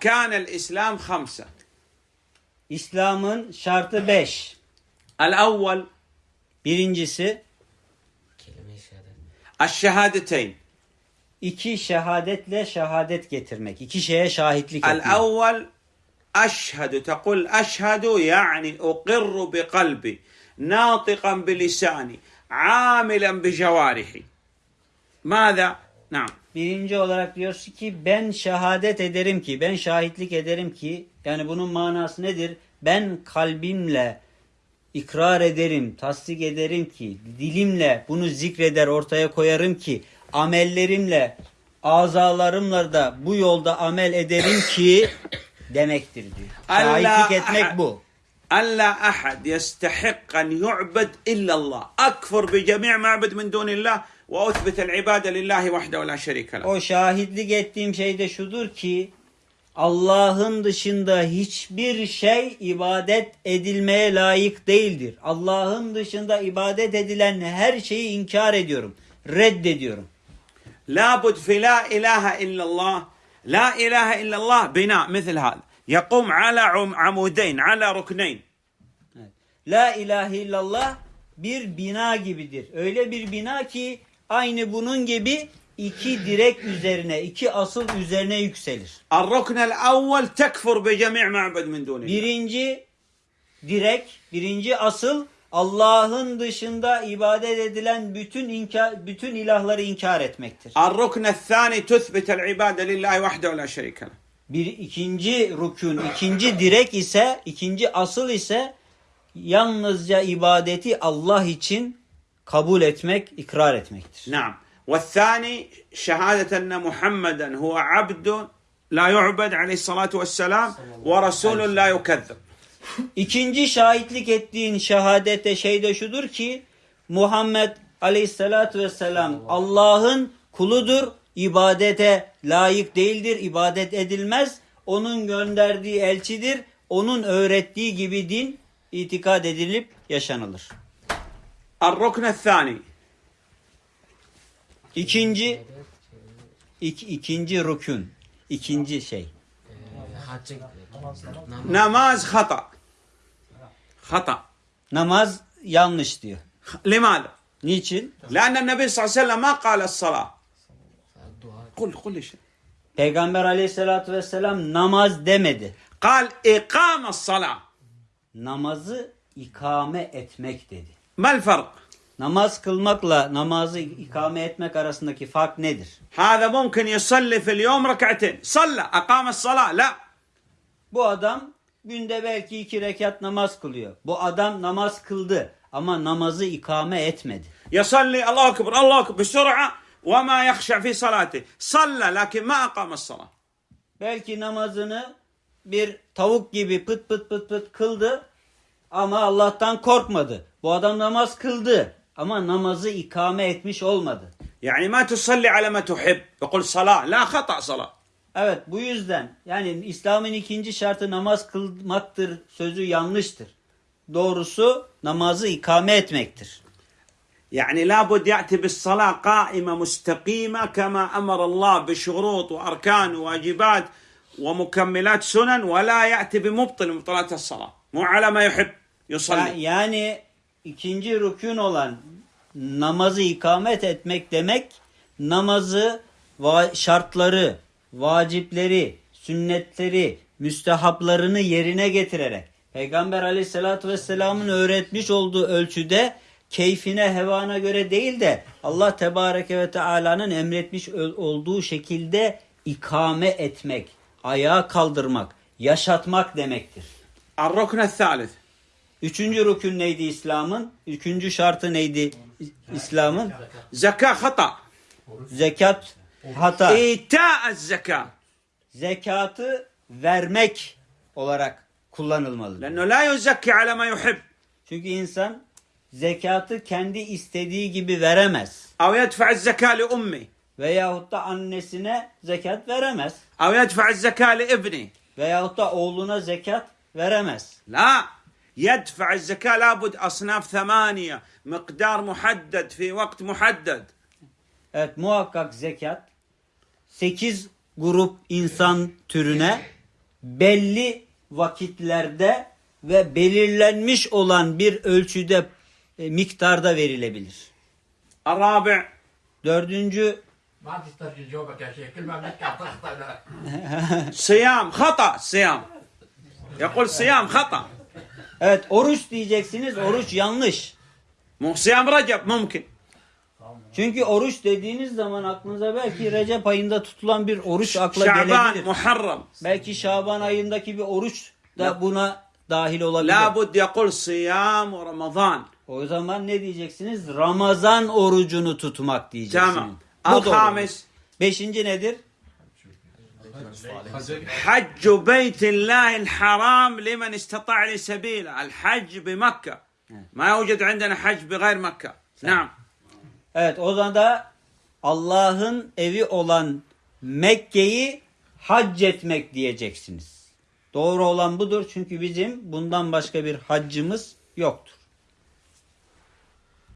أركان الإسلام خمسة İslam'ın şartı beş. الأول Birincisi. الشهادتين iki şehadetle şehadet getirmek. İki şeye şahitlik etmek. الأول أشهد تقول أشهد يعني أقر بقلبي ناطقا بلساني عاملا بجوارحي ماذا؟ نعم Birinci olarak diyorsun ki ben şehadet ederim ki, ben şahitlik ederim ki, yani bunun manası nedir? Ben kalbimle ikrar ederim, tasdik ederim ki, dilimle bunu zikreder ortaya koyarım ki, amellerimle, azalarımla da bu yolda amel ederim ki demektir diyor. Allah- Şahitlik etmek bu. ألا أحد يستحق أن يعبد إلا الله أكفر بجميع معبد من دون الله ve uthbitel ibade lillahi vahdehu la şerike O şahitlik ettiğim şey de şudur ki Allah'ın dışında hiçbir şey ibadet edilmeye layık değildir. Allah'ın dışında ibadet edilen her şeyi inkar ediyorum, reddediyorum. La bud fi la ilahe illallah. La ilahe illallah bina misl hâd. Yakum ala um- amudeyn, ala rukneyn. La ilahe illallah bir bina gibidir. Öyle bir bina ki Aynı bunun gibi iki direk üzerine, iki asıl üzerine yükselir. Ar-ruknel tekfur bi cemi' ma'bud min dunillah. Birinci direk, birinci asıl Allah'ın dışında ibadet edilen bütün inkar, bütün ilahları inkar etmektir. Ar-ruknel thani tuthbitel ibade lillahi vahdehu la şerike Bir ikinci rukun, ikinci direk ise, ikinci asıl ise yalnızca ibadeti Allah için kabul etmek, ikrar etmektir. نعم والثاني شهادة أن محمدا هو عبد لا يعبد عليه الصلاة والسلام ورسول لا يكذب İkinci şahitlik ettiğin şehadete şey de şudur ki Muhammed aleyhissalatü vesselam Allah'ın kuludur, ibadete layık değildir, ibadet edilmez. Onun gönderdiği elçidir, onun öğrettiği gibi din itikad edilip yaşanılır. Arrokne thani. İkinci ik, ikinci rükün. ikinci şey. Namaz hata. Hata. Namaz yanlış diyor. Limada? Niçin? Lâne Nebi sallallahu aleyhi ve sellem kâle. Kul, kul. Peygamber aleyhissalatü vesselam namaz demedi. Kal ikame salâ. Namazı ikame etmek dedi. ما الفرق؟ Namaz kılmakla namazı ikame etmek arasındaki fark nedir? هذا ممكن يصلي في اليوم ركعتين صلى أقام الصلاة لا Bu adam günde belki iki rekat namaz kılıyor. Bu adam namaz kıldı ama namazı ikame etmedi. يصلي الله أكبر الله أكبر بسرعة وما يخشع في صلاته صلى لكن ما أقام الصلاة Belki namazını bir tavuk gibi pıt pıt pıt pıt kıldı ama Allah'tan korkmadı. Bu adam namaz kıldı ama namazı ikame etmiş olmadı. Yani ma tusalli ala ma tuhib. Yekul salah. La hata salah. Evet bu yüzden yani İslam'ın ikinci şartı namaz kılmaktır sözü yanlıştır. Doğrusu namazı ikame etmektir. Yani la bud ya'ti bis salah qaime mustakime kema emara Allah bi şurut ve arkan ve vacibat ve mukemmilat sunan ve la ya'ti bi mubtil mubtilat salah. Mu ala ma yuhib. Yusalli. Yani ikinci rükün olan namazı ikamet etmek demek namazı şartları, vacipleri, sünnetleri, müstehaplarını yerine getirerek Peygamber aleyhissalatü vesselamın öğretmiş olduğu ölçüde keyfine hevana göre değil de Allah tebareke ve teala'nın emretmiş olduğu şekilde ikame etmek, ayağa kaldırmak, yaşatmak demektir. Ar-Rukne Salis. Üçüncü rükün neydi İslam'ın? Üçüncü şartı neydi İslam'ın? Zeka hata. Zekat hata. İta zeka. Zekatı vermek olarak kullanılmalı. Çünkü insan zekatı kendi istediği gibi veremez. Av yedfa zeka li ummi. Veyahut da annesine zekat veremez. Av yedfa zeka li ibni. Veyahut da oğluna zekat veremez. La. يدفع الزكاة لابد أصناف ثمانية مقدار محدد في وقت محدد Evet muhakkak zekat 8 grup insan türüne belli vakitlerde ve belirlenmiş olan bir ölçüde e, miktarda verilebilir. الرابع Dördüncü ما تسترجي جوابك يا شيخ كل ما بنحكي تخطأ صيام خطأ صيام يقول صيام خطأ Evet oruç diyeceksiniz. Oruç yanlış. Muhsiyam Recep mümkün. Çünkü oruç dediğiniz zaman aklınıza belki Recep ayında tutulan bir oruç akla Şaban, gelebilir. Muharrem. Belki Şaban ayındaki bir oruç da buna dahil olabilir. La bud yakul siyam Ramazan. O zaman ne diyeceksiniz? Ramazan orucunu tutmak diyeceksiniz. Tamam. Al. Beşinci nedir? حج بيت الله الحرام لمن استطاع لي سبيلا الحج بمكة ما يوجد عندنا حج بغير مكة نعم Evet o zaman da Allah'ın evi olan Mekke'yi hac etmek diyeceksiniz. Doğru olan budur çünkü bizim bundan başka bir haccımız yoktur.